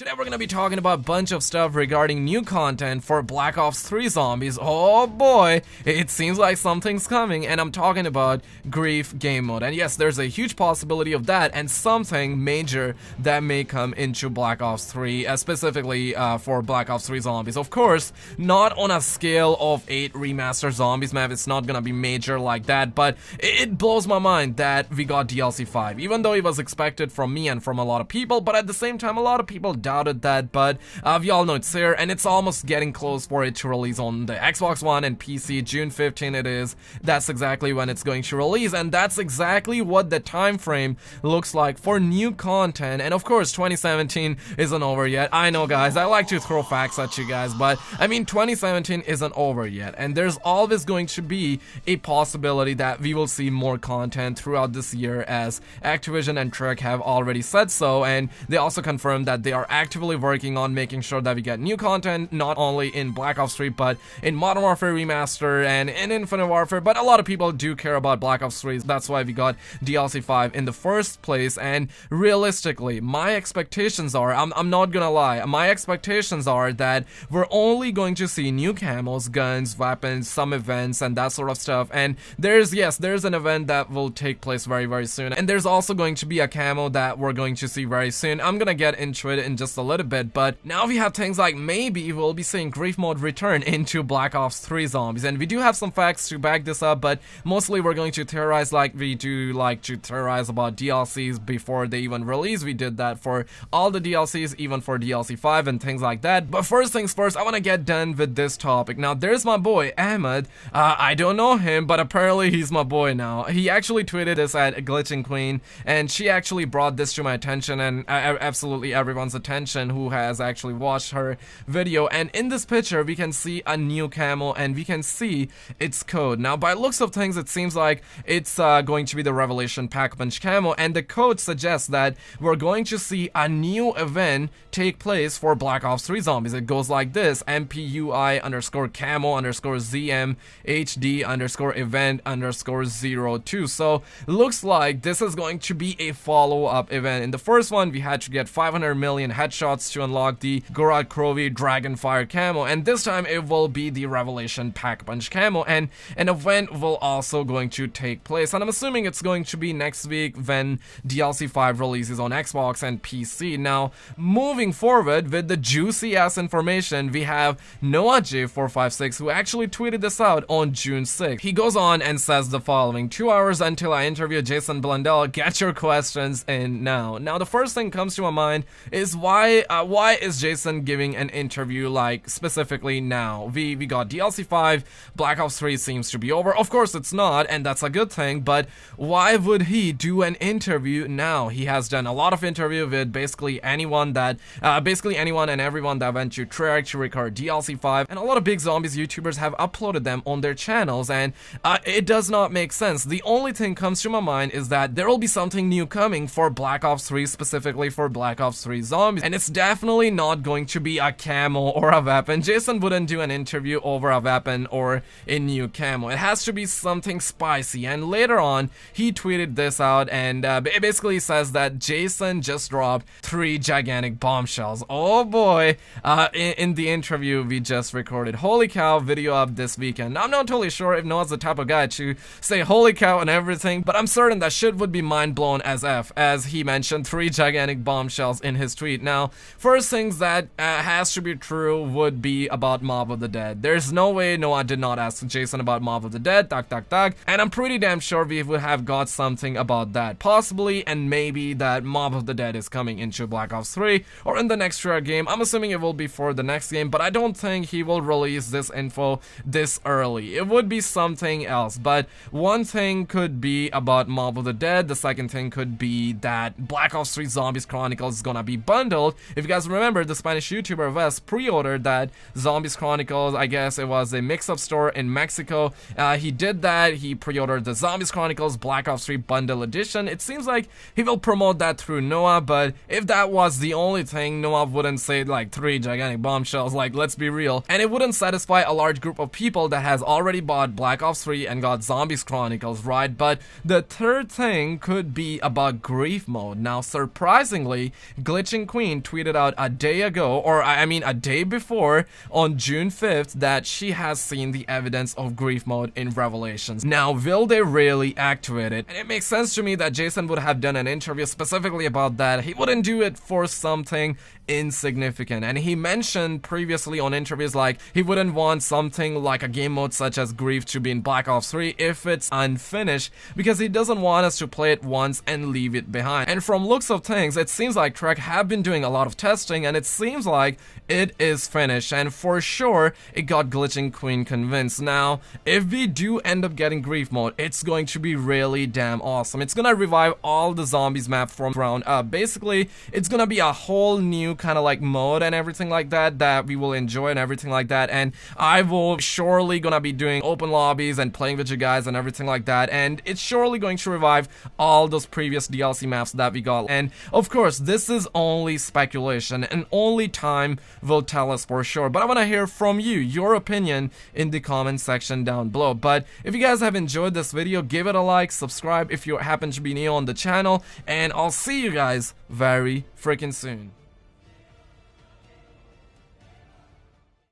Today we're gonna be talking about a bunch of stuff regarding new content for Black Ops 3 Zombies. Oh boy, it seems like something's coming and I'm talking about Grief game mode. And yes, there's a huge possibility of that and something major that may come into Black Ops 3, uh, specifically uh, for Black Ops 3 Zombies. Of course, not on a scale of 8 remaster zombies map, it's not gonna be major like that, but it blows my mind that we got DLC 5, even though it was expected from me and from a lot of people, but at the same time a lot of people doubted that, but uh, we all know it's here, and it's almost getting close for it to release on the Xbox One and PC. June 15 it is. That's exactly when it's going to release, and that's exactly what the time frame looks like for new content. And of course, 2017 isn't over yet. I know, guys, I like to throw facts at you guys, but I mean, 2017 isn't over yet, and there's always going to be a possibility that we will see more content throughout this year as Activision and Treyarch have already said so, and they also confirmed that they are actively working on making sure that we get new content, not only in Black Ops 3, but in Modern Warfare Remaster and in Infinite Warfare, but a lot of people do care about Black Ops 3, that's why we got DLC 5 in the first place, and realistically, my expectations are, I'm, I'm not gonna lie, my expectations are that we're only going to see new camos, guns, weapons, some events, and that sort of stuff, and there's, yes, there's an event that will take place very, very soon, and there's also going to be a camo that we're going to see very soon. I'm gonna get into it in just a little bit, but now we have things like maybe we'll be seeing Grief Mode return into Black Ops 3 Zombies, and we do have some facts to back this up, but mostly we're going to theorize like we do like to theorize about DLCs before they even release. We did that for all the DLCs, even for DLC 5 and things like that. But first things first, I want to get done with this topic. Now, there's my boy, Ahmed. Uh, I don't know him, but apparently he's my boy now. He actually tweeted this at Glitching Queen, and she actually brought this to my attention and uh, absolutely everyone's attention who has actually watched her video and in this picture we can see a new camo and we can see its code. Now by looks of things it seems like it's uh, going to be the Revelation Pack Punch camo. and the code suggests that we're going to see a new event take place for Black Ops 3 Zombies. It goes like this MPUI underscore camo underscore ZMHD underscore event underscore 02. So looks like this is going to be a follow-up event. In the first one we had to get 500 million headshots to unlock the Gorod Krovi Dragonfire camo, and this time it will be the Revelation Pack Punch camo, and an event will also going to take place, and I'm assuming it's going to be next week when DLC 5 releases on Xbox and PC. Now, moving forward with the juicy ass information, we have Noah J456 who actually tweeted this out on June 6th. He goes on and says the following, two hours until I interview Jason Blundell, get your questions in now. Now, the first thing comes to my mind is why why uh, why is Jason giving an interview like specifically now? We we got DLC 5, Black Ops 3 seems to be over. Of course it's not, and that's a good thing, but why would he do an interview now? He has done a lot of interview with basically anyone that uh, basically anyone and everyone that went to Treyarch to record DLC 5, and a lot of big zombies YouTubers have uploaded them on their channels, and uh, it does not make sense. The only thing comes to my mind is that there will be something new coming for Black Ops 3, specifically for Black Ops 3 Zombies and it's definitely not going to be a camo or a weapon. Jason wouldn't do an interview over a weapon or a new camo. It has to be something spicy, and later on, he tweeted this out, and uh, basically says that Jason just dropped three gigantic bombshells. Oh boy, uh, in, in, the interview we just recorded. Holy cow, video up this weekend. I'm not totally sure if Noah's the type of guy to say holy cow and everything, but I'm certain that shit would be mind blown as F, as he mentioned three gigantic bombshells in his tweet. Now, now, first things that uh, has to be true would be about Mob of the Dead. There's no way Noah did not ask Jason about Mob of the Dead, tak tak tak, and I'm pretty damn sure we would have got something about that. Possibly, and maybe that Mob of the Dead is coming into Black Ops 3, or in the next Rare game. I'm assuming it will be for the next game, but I don't think he will release this info this early. It would be something else, but one thing could be about Mob of the Dead, the second thing could be that Black Ops 3 Zombies Chronicles is gonna be bundled if you guys remember, the Spanish YouTuber Wes pre-ordered that Zombies Chronicles, I guess it was a mix-up store in Mexico. Uh, he did that, he pre-ordered the Zombies Chronicles Black Ops 3 Bundle Edition. It seems like he will promote that through Noah, but if that was the only thing, Noah wouldn't say like three gigantic bombshells, like let's be real. And it wouldn't satisfy a large group of people that has already bought Black Ops 3 and got Zombies Chronicles, right? But the third thing could be about grief mode. Now, surprisingly, Glitching Queen Tweeted out a day ago, or I mean a day before, on June 5th, that she has seen the evidence of grief mode in Revelations. Now, will they really activate it? And it makes sense to me that Jason would have done an interview specifically about that. He wouldn't do it for something insignificant. And he mentioned previously on interviews like he wouldn't want something like a game mode such as Grief to be in Black Ops 3 if it's unfinished because he doesn't want us to play it once and leave it behind. And from looks of things, it seems like Treyarch have been doing a lot of testing and it seems like it is finished and for sure it got Glitching Queen convinced. Now, if we do end up getting Grief mode, it's going to be really damn awesome. It's gonna revive all the zombies map from ground up. Basically, it's gonna be a whole new kind of like mode and everything like that that we will enjoy and everything like that and I will surely gonna be doing open lobbies and playing with you guys and everything like that and it's surely going to revive all those previous DLC maps that we got and of course this is only speculation and only time will tell us for sure. But I want to hear from you your opinion in the comment section down below. But if you guys have enjoyed this video give it a like subscribe if you happen to be new on the channel and I'll see you guys very freaking soon